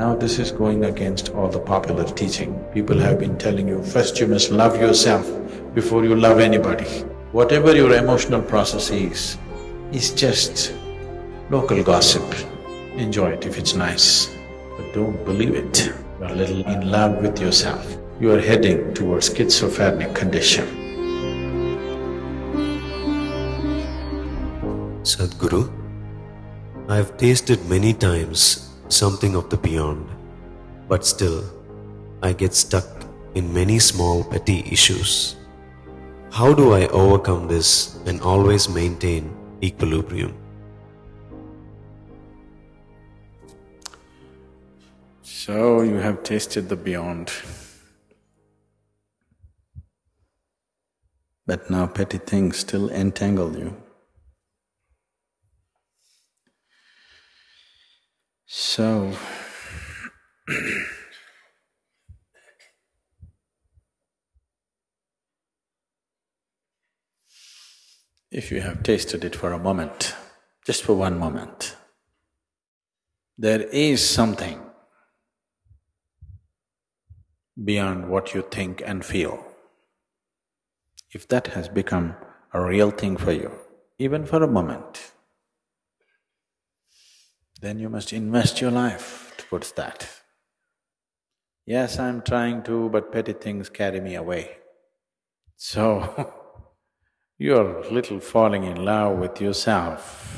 Now this is going against all the popular teaching. People have been telling you, first you must love yourself before you love anybody. Whatever your emotional process is, is just local gossip. Enjoy it if it's nice, but don't believe it. You are a little in love with yourself. You are heading towards schizophrenic condition. Sadhguru, I have tasted many times something of the beyond, but still I get stuck in many small petty issues. How do I overcome this and always maintain equilibrium? So you have tasted the beyond. But now petty things still entangle you. So, if you have tasted it for a moment, just for one moment, there is something beyond what you think and feel. If that has become a real thing for you, even for a moment, then you must invest your life towards that. Yes, I'm trying to, but petty things carry me away. So, you're little falling in love with yourself.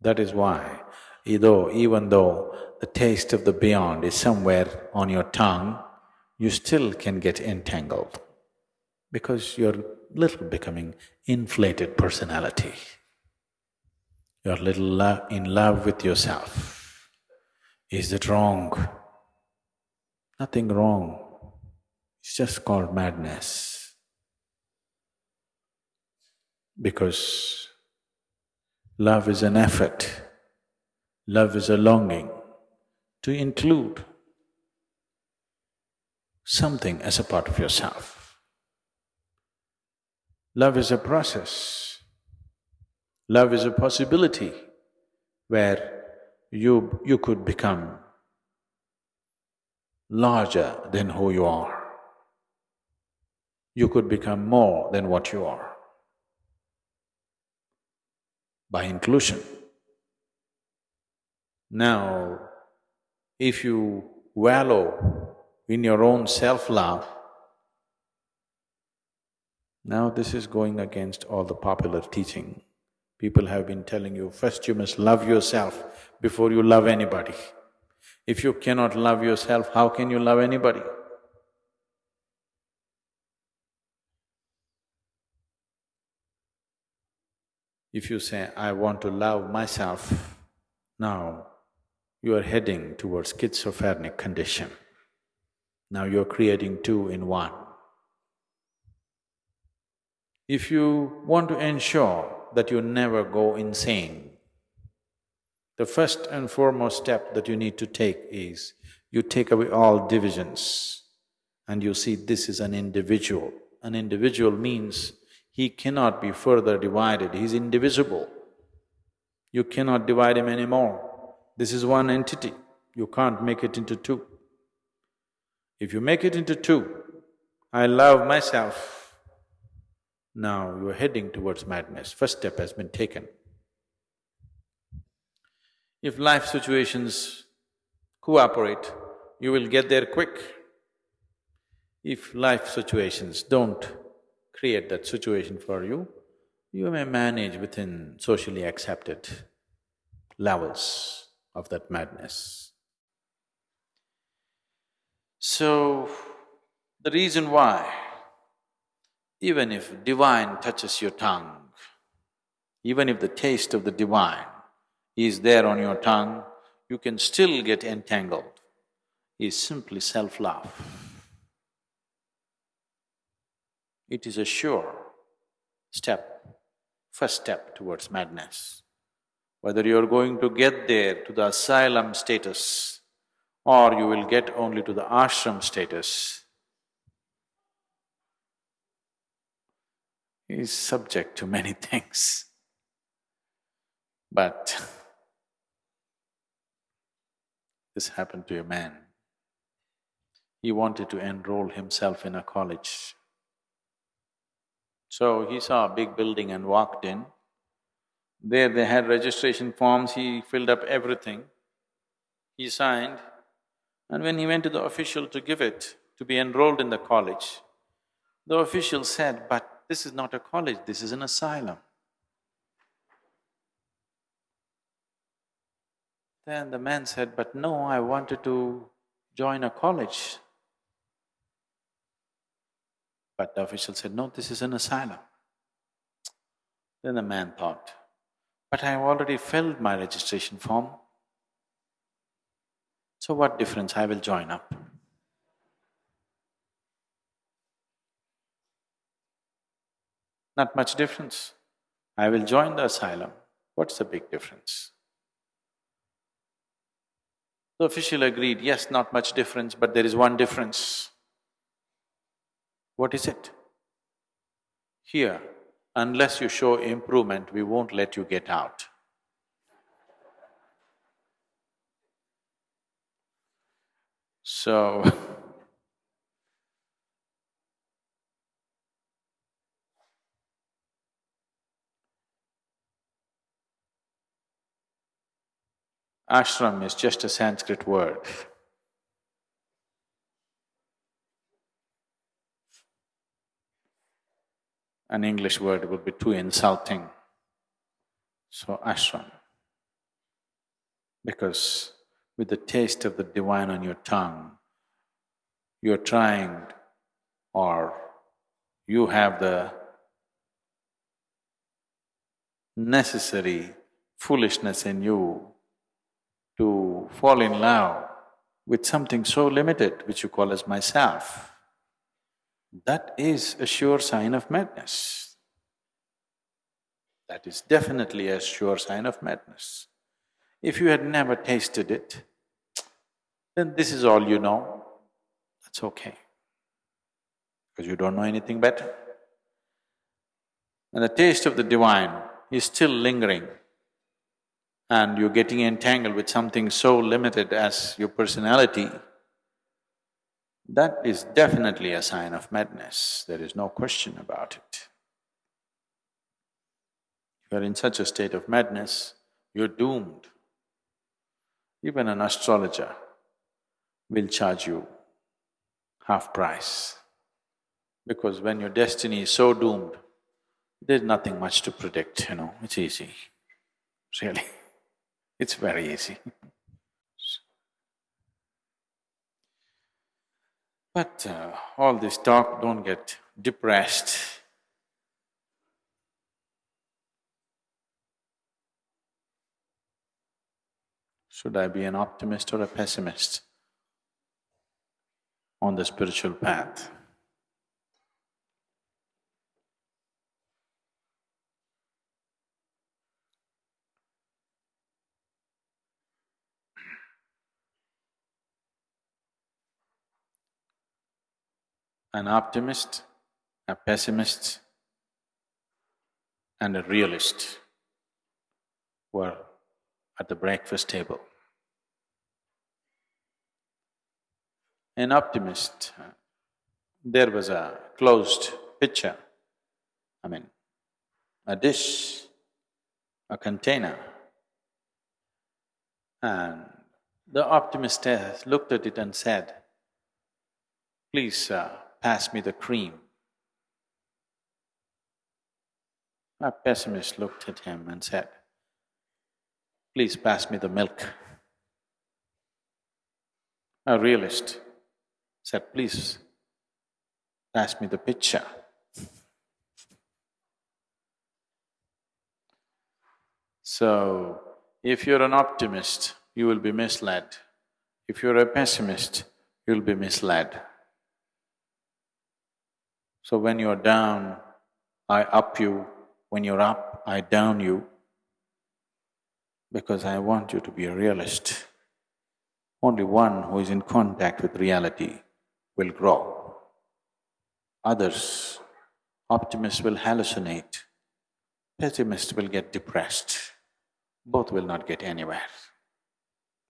That is why, though, even though the taste of the beyond is somewhere on your tongue, you still can get entangled because you're little becoming inflated personality. You're little lo in love with yourself. Is that wrong? Nothing wrong. It's just called madness. Because love is an effort, love is a longing to include something as a part of yourself. Love is a process. Love is a possibility where you… you could become larger than who you are. You could become more than what you are by inclusion. Now, if you wallow in your own self-love, now this is going against all the popular teaching. People have been telling you, first you must love yourself before you love anybody. If you cannot love yourself, how can you love anybody? If you say, I want to love myself, now you are heading towards schizophrenic condition. Now you're creating two in one. If you want to ensure that you never go insane, the first and foremost step that you need to take is you take away all divisions and you see this is an individual. An individual means he cannot be further divided, he's indivisible. You cannot divide him anymore. This is one entity, you can't make it into two. If you make it into two, I love myself, now you're heading towards madness, first step has been taken. If life situations cooperate, you will get there quick. If life situations don't create that situation for you, you may manage within socially accepted levels of that madness. So, the reason why, even if divine touches your tongue, even if the taste of the divine is there on your tongue, you can still get entangled, is simply self-love. It is a sure step, first step towards madness. Whether you're going to get there to the asylum status or you will get only to the ashram status, is subject to many things. But This happened to a man. He wanted to enroll himself in a college. So he saw a big building and walked in. There they had registration forms, he filled up everything. He signed, and when he went to the official to give it, to be enrolled in the college, the official said, but this is not a college, this is an asylum. Then the man said, but no, I wanted to join a college. But the official said, no, this is an asylum. Then the man thought, but I have already filled my registration form. So what difference, I will join up. Not much difference. I will join the asylum. What's the big difference? The official agreed, yes, not much difference, but there is one difference. What is it? Here, unless you show improvement, we won't let you get out. So Ashram is just a Sanskrit word. An English word would be too insulting. So, ashram. Because with the taste of the divine on your tongue, you're trying or you have the necessary foolishness in you to fall in love with something so limited which you call as myself, that is a sure sign of madness. That is definitely a sure sign of madness. If you had never tasted it, then this is all you know, that's okay, because you don't know anything better. And the taste of the divine is still lingering and you're getting entangled with something so limited as your personality, that is definitely a sign of madness, there is no question about it. You're in such a state of madness, you're doomed. Even an astrologer will charge you half price. Because when your destiny is so doomed, there's nothing much to predict, you know, it's easy, really. It's very easy. But uh, all this talk, don't get depressed. Should I be an optimist or a pessimist on the spiritual path? An optimist, a pessimist, and a realist were at the breakfast table. An optimist, there was a closed pitcher, I mean, a dish, a container, and the optimist looked at it and said, please, uh, pass me the cream. A pessimist looked at him and said, please pass me the milk. A realist said, please pass me the pitcher. So, if you're an optimist, you will be misled. If you're a pessimist, you'll be misled. So when you're down, I up you, when you're up, I down you, because I want you to be a realist. Only one who is in contact with reality will grow. Others, optimists will hallucinate, pessimists will get depressed. Both will not get anywhere.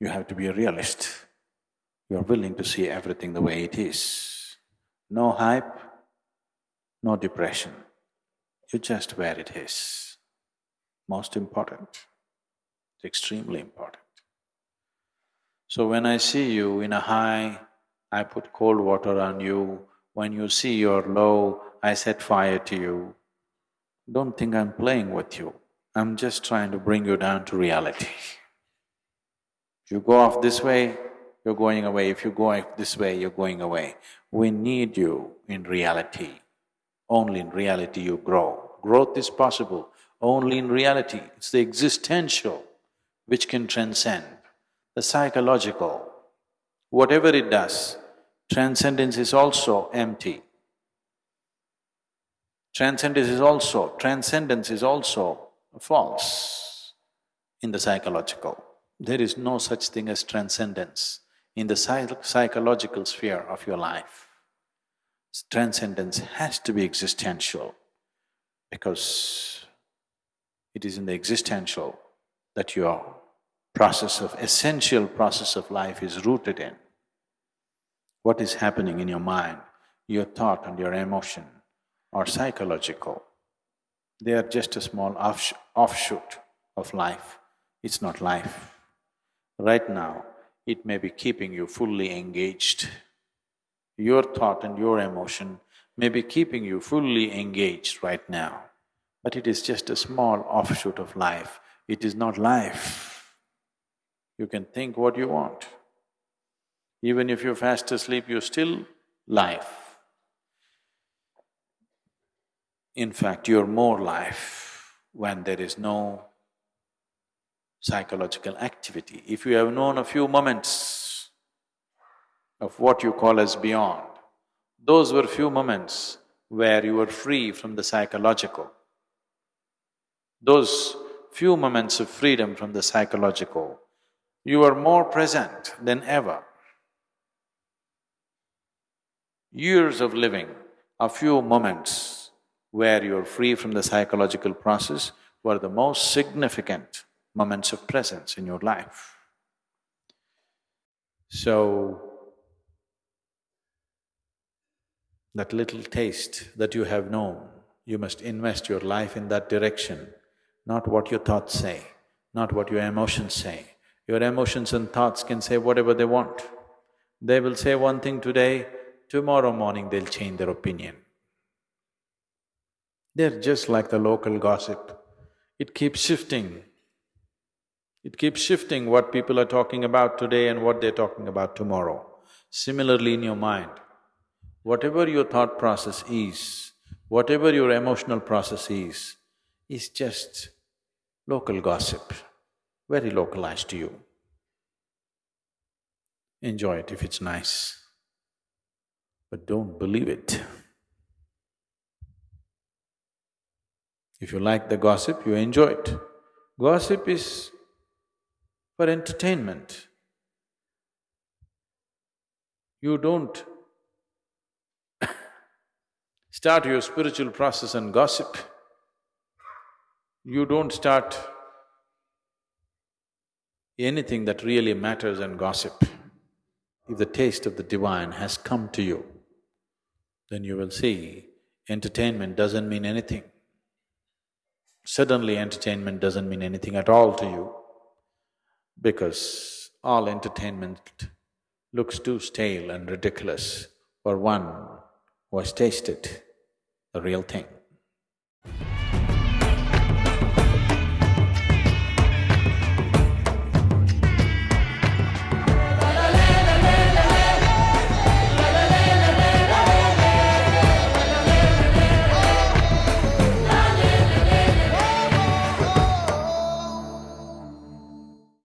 You have to be a realist. You are willing to see everything the way it is. No hype, no depression. you're just where it is. Most important. It's extremely important. So when I see you in a high, I put cold water on you. When you see you're low, I set fire to you. Don't think I'm playing with you. I'm just trying to bring you down to reality. If you go off this way, you're going away. If you go this way, you're going away. We need you in reality. Only in reality you grow. Growth is possible only in reality. It's the existential which can transcend. The psychological, whatever it does, transcendence is also empty. Transcendence is also… transcendence is also false in the psychological. There is no such thing as transcendence in the psych psychological sphere of your life. Transcendence has to be existential because it is in the existential that your process of… essential process of life is rooted in. What is happening in your mind, your thought and your emotion are psychological. They are just a small offsh offshoot of life, it's not life. Right now, it may be keeping you fully engaged. Your thought and your emotion may be keeping you fully engaged right now, but it is just a small offshoot of life. It is not life. You can think what you want. Even if you're fast asleep, you're still life. In fact, you're more life when there is no psychological activity. If you have known a few moments of what you call as beyond, those were few moments where you were free from the psychological. Those few moments of freedom from the psychological, you are more present than ever. Years of living, a few moments where you're free from the psychological process were the most significant moments of presence in your life. So, that little taste that you have known, you must invest your life in that direction, not what your thoughts say, not what your emotions say. Your emotions and thoughts can say whatever they want. They will say one thing today, tomorrow morning they'll change their opinion. They're just like the local gossip. It keeps shifting. It keeps shifting what people are talking about today and what they're talking about tomorrow. Similarly in your mind, whatever your thought process is, whatever your emotional process is, is just local gossip, very localized to you. Enjoy it if it's nice, but don't believe it. If you like the gossip, you enjoy it. Gossip is for entertainment. You don't start your spiritual process and gossip. You don't start anything that really matters and gossip. If the taste of the divine has come to you, then you will see entertainment doesn't mean anything. Suddenly entertainment doesn't mean anything at all to you because all entertainment looks too stale and ridiculous for one who has tasted the real thing.